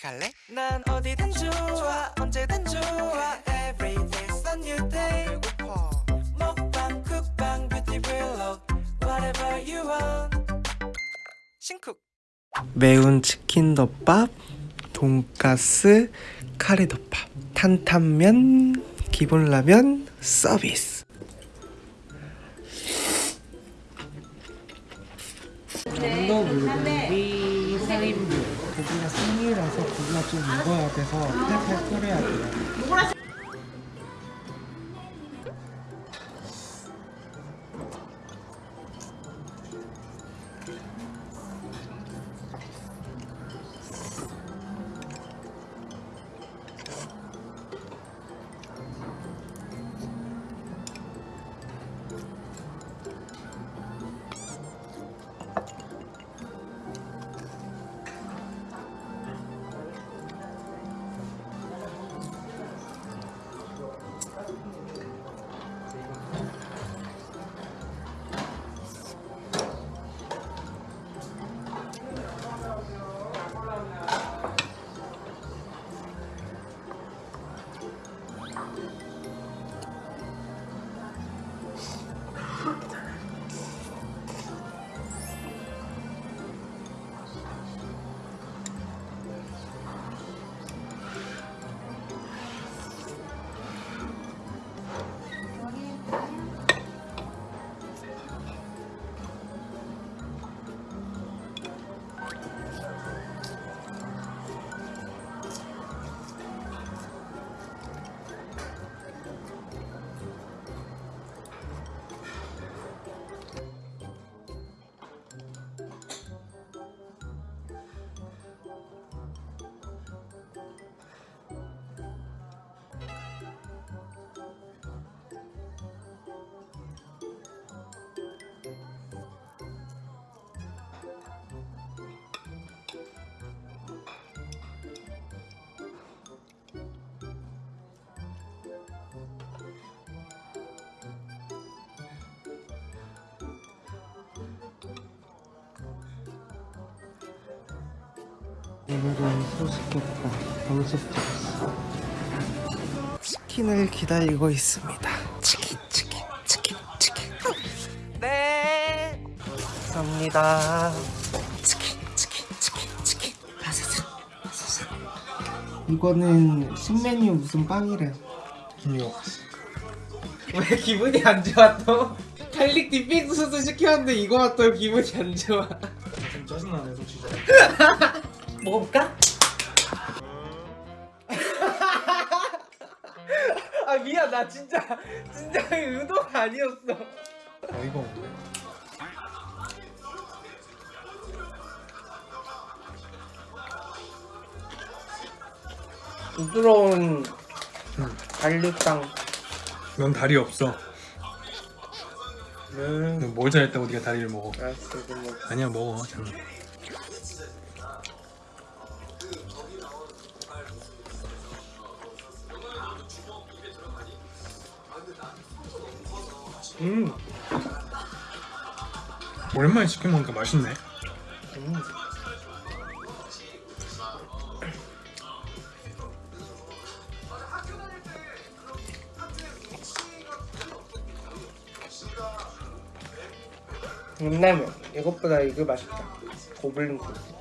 같이 갈래? 난 어디든 좋아 언제든 좋아. Every day's a new day. 배고파. 먹방 쿡방 뷰티 블록 Whatever you want. 신쿡. 매운 치킨 덮밥 돈가스 카레 덮밥 탄탄면 기본 라면 서비스. 언더 물고기 4인분 고기가 생이라서 고기가 좀 익어야 돼서 팔팔 끓여야 돼요 오늘은 방석 찍었어. 치킨을 기다리고 있습니다. 치킨 치킨 치킨 치킨. 네. 감사합니다. 치킨 치킨 치킨 치킨. 바사삭 바사삭 이거는 신메뉴 무슨 빵이래 김요 왜 기분이 안 좋아 또? garlic dipping 소스도 시켰는데 이거 왔더 기분이 안 좋아. 좀 짜증나네 솔직히 먹어볼까? 아 미안 나 진짜 진짜 의도가 아니었어 어이가 없네 부드러운 갈릭빵 넌 다리 없어. 음넌뭘 잘했다고 네가 다리를 먹어? 알았어 이거 뭐 아니야 먹어. 잠깐. 음. 오랜만에 치킨 먹으니까 맛있네. 음. 육라면 이것보다 이게 맛있다 고블린 코스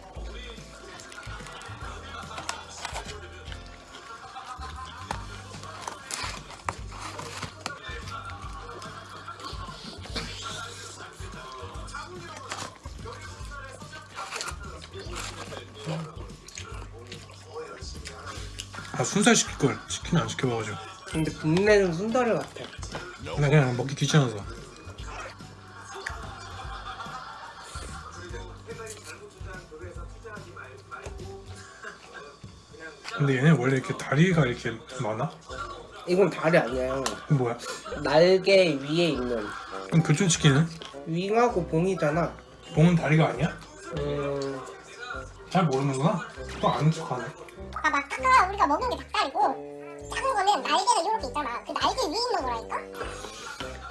아 순살 시킬 걸 치킨 안 시켜 먹어가지고. 근데 국내는 순다리 같아 나 그냥 먹기 귀찮아서. 근데 얘네 원래 이렇게 다리가 이렇게 많아? 이건 다리 아니야 뭐야? 날개 위에 있는 그럼 교촌 치킨은? 윙하고 봉이잖아 봉은 다리가 아니야? 음... 잘 모르는구나. 또 아는 척하네. 봐봐 아까 우리가 먹는 게 닭다리고 작은 거는 날개가 이렇게 있잖아 그 날개 위에 있는 거라니까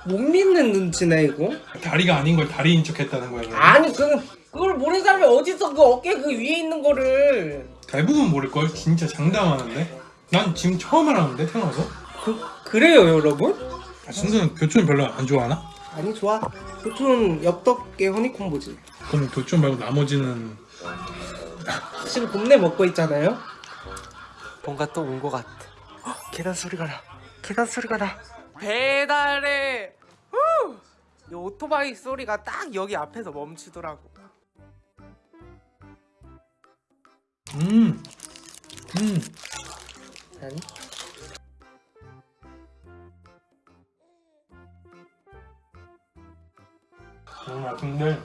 못 믿는 눈치네 이거 다리가 아닌 걸 다리인 척 했다는 거야. 그러면? 아니 그 그걸 모르는 사람이 어딨어 그 어깨 그 위에 있는 거를 대부분 모를걸? 진짜 장담하는데? 난 지금 처음 알았는데 태어나서? 그, 그래요 여러분? 아, 순수는 교촌 별로 안 좋아하나? 아니 좋아 보통 엽떡에 허니콤보지 그럼 교촌 말고 나머지는 지금 곱내 먹고 있잖아요 뭔가 또 온 것 같아. 헉, 계단 소리가 나. 계단 소리가 나. 배달해. 후! 이 오토바이 소리가 딱 여기 앞에서 멈추더라고. 음, 음, 아니 너무 맛있는데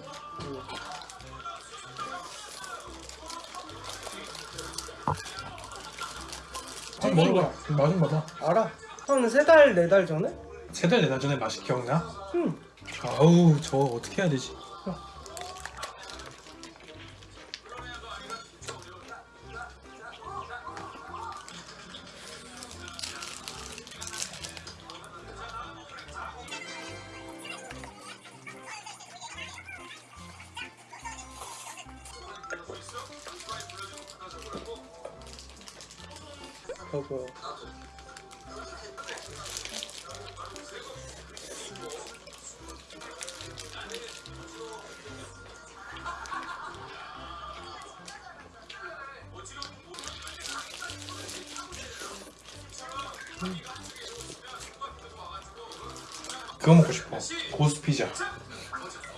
한번 먹어봐 맛은 봐봐 알아 한 세 달 네 달 전에? 세 달 네 달 전에 맛이 기억나? 응 아우 저거 어떻게 해야 되지? 그거 그거 먹고 싶어. 고수 피자.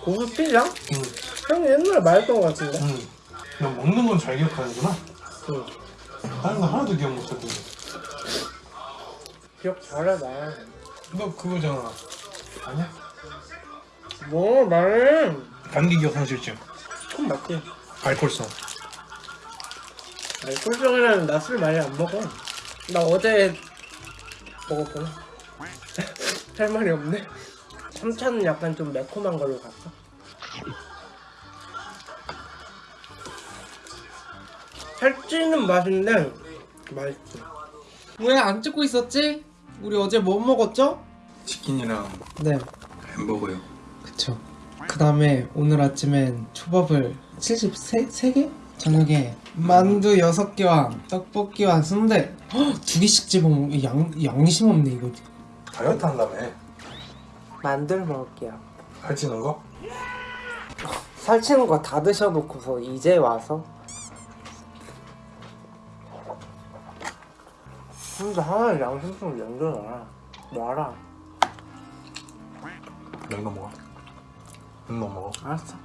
고수 피자? 응, 형이 옛날에 말했던 것 같은데. 응. 너 먹는 건 잘 기억하는구나. 응 다른 거 하나도 기억 못하고 기억 나너 그거잖아. 아니야? 뭐 말해? 감기 기억 상실증. 맞지. 알코올성. 아니 꿀병이라는 나술 많이 안 먹어. 나 어제 먹었구나 할 말이 없네. 3차는 약간 좀 매콤한 걸로 갈까? 살찌는 맛인데 맛있지. 왜안 찍고 있었지? 우리 어제 뭐 먹었죠? 치킨이랑 네. 햄버거요. 그쵸. 그 다음에 오늘 아침엔 초밥을 73개? 저녁에 만두 6개와 떡볶이와 순대. 헉, 두 개씩 집어먹 양, 양심 없네 이거. 다이어트 한다며. 만두를 먹을게요. 살찌는 거? 살찌는 거 다 드셔놓고서 이제 와서 근데 하나 양심 좀 남겨놔 놔라. 이거 먹어. 이거 먹어. 알았어